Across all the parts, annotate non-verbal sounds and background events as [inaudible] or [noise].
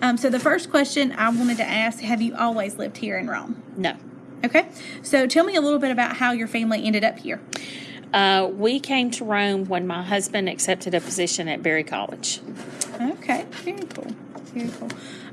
Um, so the first question I wanted to ask: Have you always lived here in Rome? No. Okay. So tell me a little bit about how your family ended up here. Uh, we came to Rome when my husband accepted a position at Berry College. Okay, very cool. Very cool.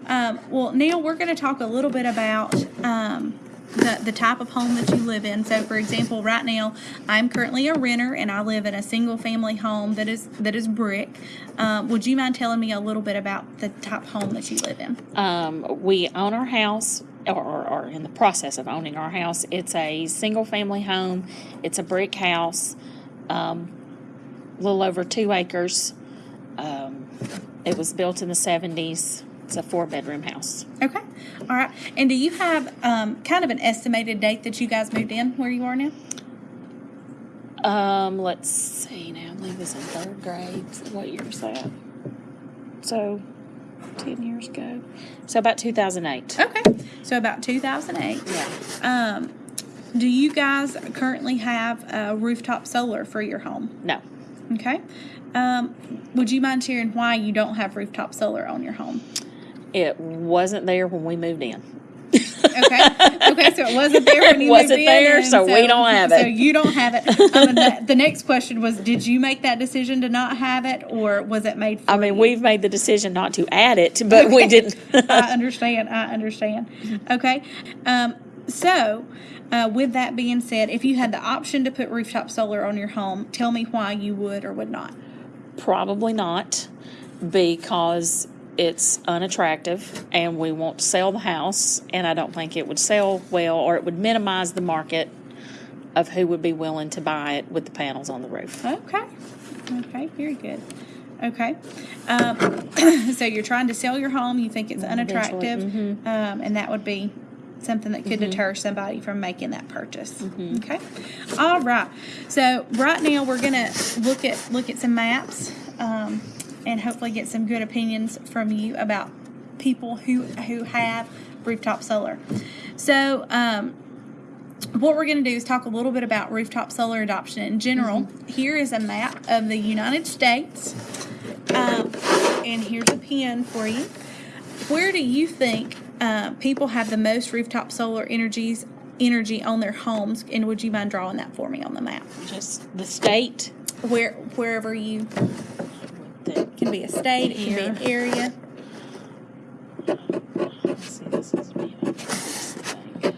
Um, well, Neil, we're going to talk a little bit about um, the, the type of home that you live in. So, for example, right now, I'm currently a renter and I live in a single family home that is that is brick. Um, would you mind telling me a little bit about the type home that you live in? Um, we own our house, or, or in the process of owning our house. It's a single family home. It's a brick house, um, a little over two acres. Um, it was built in the 70s. It's a four bedroom house. Okay. All right. And do you have um, kind of an estimated date that you guys moved in where you are now? Um, let's see now. I believe it's in third grade. What year is that? So, 10 years ago. So, about 2008. Okay. So about 2008. Yeah. Um, do you guys currently have a rooftop solar for your home? No. Okay. Um, would you mind sharing why you don't have rooftop solar on your home? It wasn't there when we moved in. Okay. Okay. So it wasn't there when [laughs] you Wasn't moved in, there, and so we don't have it. So you don't have it. [laughs] Um, and the, the next question was: Did you make that decision to not have it, or was it made? For I mean, you? we've made the decision not to add it, but we didn't. [laughs] I understand. I understand. Okay. Um, so, uh, with that being said, if you had the option to put rooftop solar on your home, tell me why you would or would not. Probably not, because it's unattractive and we want to sell the house, and I don't think it would sell well or it would minimize the market of who would be willing to buy it with the panels on the roof. Okay. Okay. Very good. Okay. Um, [clears throat] so you're trying to sell your home. You think it's unattractive, um, and that would be something that could deter somebody from making that purchase. Okay. All right. So right now we're gonna look at look at some maps, um, and hopefully get some good opinions from you about people who who have rooftop solar. So. Um, what we're going to do is talk a little bit about rooftop solar adoption in general. Here is a map of the United States, um, and here's a pin for you. Where do you think uh, people have the most rooftop solar energies energy on their homes? And would you mind drawing that for me on the map? Just the state. Where wherever you can be a state, it can be an area. let's see, this is being this thing.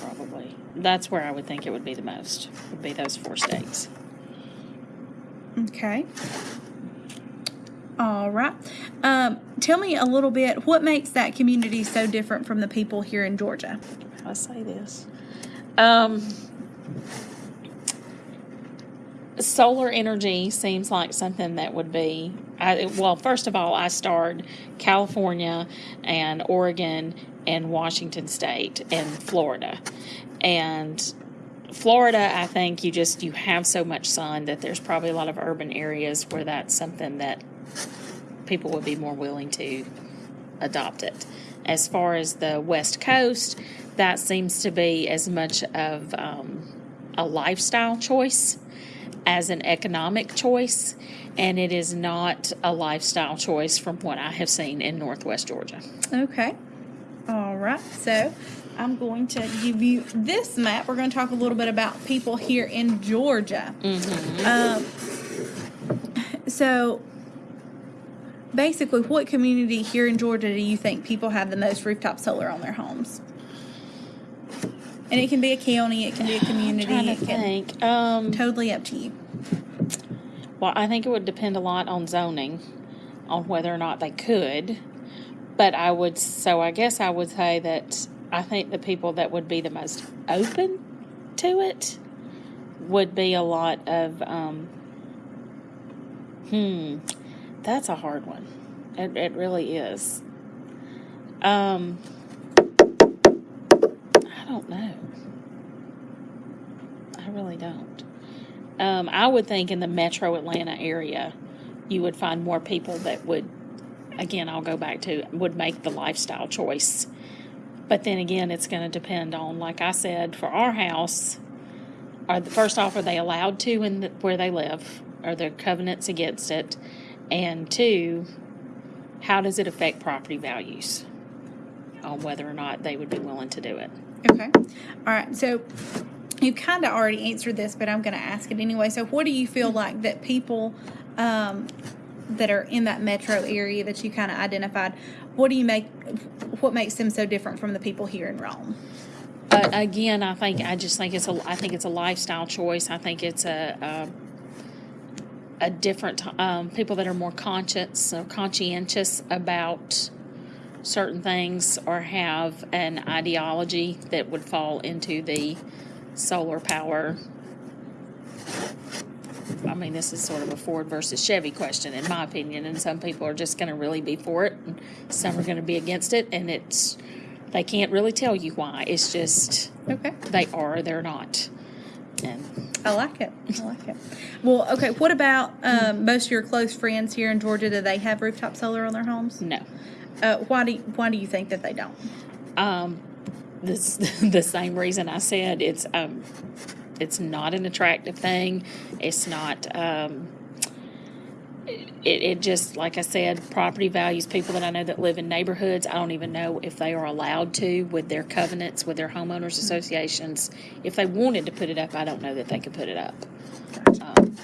Probably. That's where I would think it would be the most. Would be those four states. Okay. All right. Um, tell me a little bit. What makes that community so different from the people here in Georgia? I say this? Um, solar energy seems like something that would be. I, well, first of all, I starred California and Oregon and Washington State and Florida, and Florida, I think you just you have so much sun that there's probably a lot of urban areas where that's something that people would be more willing to adopt it. As far as the West Coast, that seems to be as much of um, a lifestyle choice as an economic choice, and it is not a lifestyle choice from what I have seen in Northwest Georgia. Okay. All right. So I'm going to give you this map. We're going to talk a little bit about people here in Georgia. Um, so basically, what community here in Georgia do you think people have the most rooftop solar on their homes? And it can be a county, it can be a [sighs] community, trying to it can think. Um, totally up to you. Well, I think it would depend a lot on zoning, on whether or not they could. But I would, so I guess I would say that I think the people that would be the most open to it would be a lot of, um, hmm, that's a hard one. It, it really is. Um, I don't know. I really don't. Um, I would think in the metro Atlanta area, you would find more people that would, again, I'll go back to, would make the lifestyle choice. But then again, it's going to depend on, like I said, for our house, are the, first off, are they allowed to in the, where they live? Are there covenants against it? And two, how does it affect property values on whether or not they would be willing to do it. Okay. All right. So you kind of already answered this, but I'm going to ask it anyway. So, what do you feel like that people um, that are in that metro area that you kind of identified? What do you make? What makes them so different from the people here in Rome? But again, I think I just think it's a I think it's a lifestyle choice. I think it's a a, a different um, people that are more conscious or conscientious about certain things or have an ideology that would fall into the solar power. I mean, this is sort of a Ford versus Chevy question, in my opinion, and some people are just going to really be for it, and some are going to be against it, and it's they can't really tell you why. It's just Okay. they are, or they're not. And I like it. I like it. Well, okay. What about um, most of your close friends here in Georgia? Do they have rooftop solar on their homes? no, Uh, why do you, Why do you think that they don't? um, this [laughs] the same reason I said it's um, it's not an attractive thing. It's not. Um, it, it just like I said, property values. People that I know that live in neighborhoods, I don't even know if they are allowed to with their covenants with their homeowners associations. If they wanted to put it up, I don't know that they could put it up. um,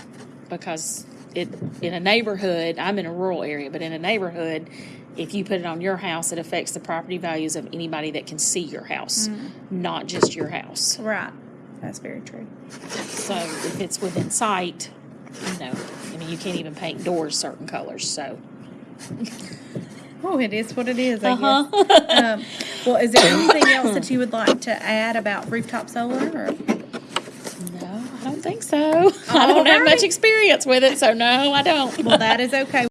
because it in a neighborhood i'm in a rural area but in a neighborhood if you put it on your house it affects the property values of anybody that can see your house not just your house Right. That's very true. so if it's within sight you know i mean you can't even paint doors certain colors so Oh, it is what it is. I Uh-huh. guess. um, well, is there anything else that you would like to add about rooftop solar? Or? no i don't think so [laughs] i don't have much experience with it so no i don't Well, that is okay.